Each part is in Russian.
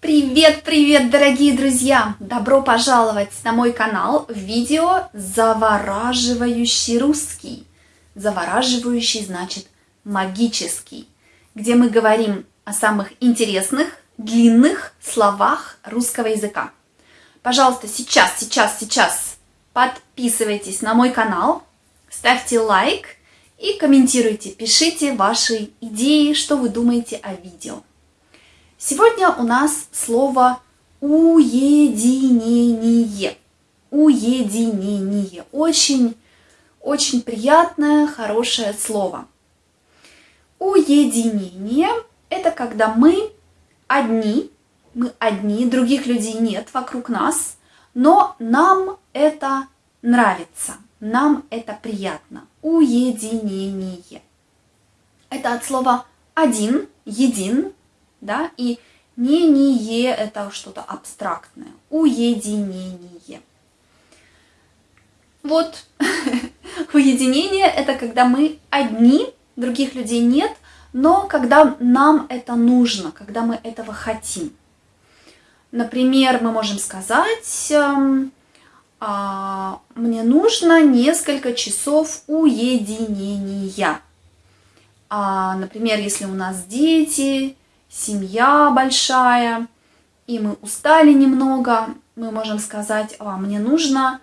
Привет, привет, дорогие друзья! Добро пожаловать на мой канал в видео «Завораживающий русский». Завораживающий значит магический, где мы говорим о самых интересных, длинных словах русского языка. Пожалуйста, сейчас, сейчас, сейчас подписывайтесь на мой канал, ставьте лайк и комментируйте, пишите ваши идеи, что вы думаете о видео. Сегодня у нас слово уединение. Уединение. Очень, очень приятное, хорошее слово. Уединение – это когда мы одни, мы одни, других людей нет вокруг нас, но нам это нравится, нам это приятно. Уединение. Это от слова один, един, да, и не не это что-то абстрактное, уединение. Вот, уединение это когда мы одни, других людей нет, но когда нам это нужно, когда мы этого хотим. Например, мы можем сказать, эм, а, мне нужно несколько часов уединения. А, например, если у нас дети, семья большая, и мы устали немного, мы можем сказать, а, мне нужно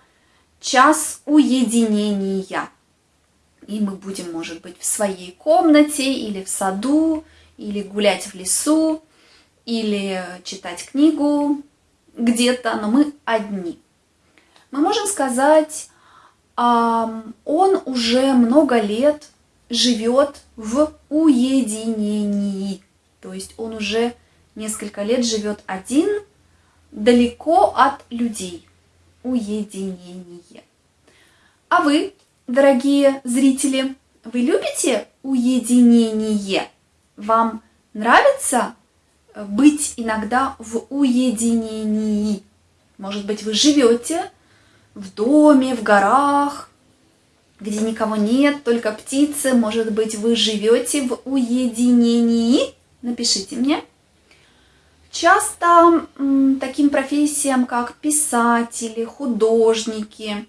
час уединения. И мы будем, может быть, в своей комнате или в саду, или гулять в лесу, или читать книгу где-то, но мы одни. Мы можем сказать, он уже много лет живет в уединении. То есть он уже несколько лет живет один, далеко от людей. Уединение. А вы, дорогие зрители, вы любите уединение? Вам нравится э, быть иногда в уединении? Может быть, вы живете в доме, в горах, где никого нет, только птицы. Может быть, вы живете в уединении? Напишите мне. Часто таким профессиям, как писатели, художники,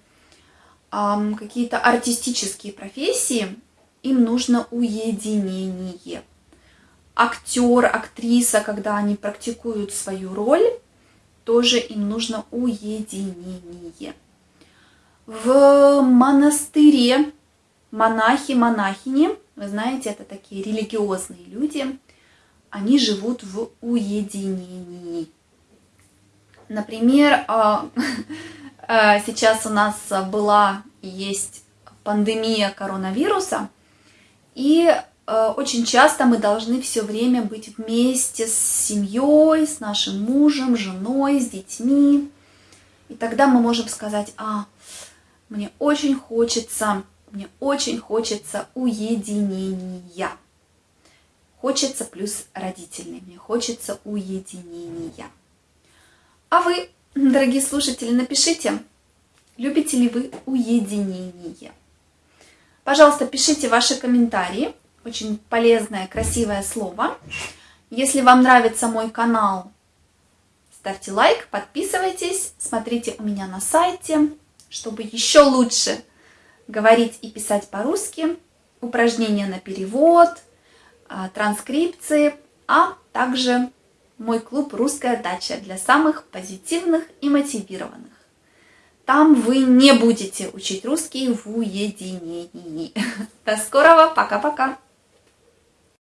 какие-то артистические профессии, им нужно уединение. Актер, актриса, когда они практикуют свою роль, тоже им нужно уединение. В монастыре монахи, монахини, вы знаете, это такие религиозные люди, они живут в уединении. Например, а, а, сейчас у нас была и есть пандемия коронавируса, и а, очень часто мы должны все время быть вместе с семьей, с нашим мужем, женой, с детьми. И тогда мы можем сказать, а, мне очень хочется, мне очень хочется уединения. Хочется плюс родительный, мне хочется уединения. А вы, дорогие слушатели, напишите, любите ли вы уединение. Пожалуйста, пишите ваши комментарии. Очень полезное, красивое слово. Если вам нравится мой канал, ставьте лайк, подписывайтесь, смотрите у меня на сайте, чтобы еще лучше говорить и писать по-русски, упражнения на перевод – транскрипции, а также мой клуб «Русская дача» для самых позитивных и мотивированных. Там вы не будете учить русский в уединении. До скорого, пока-пока!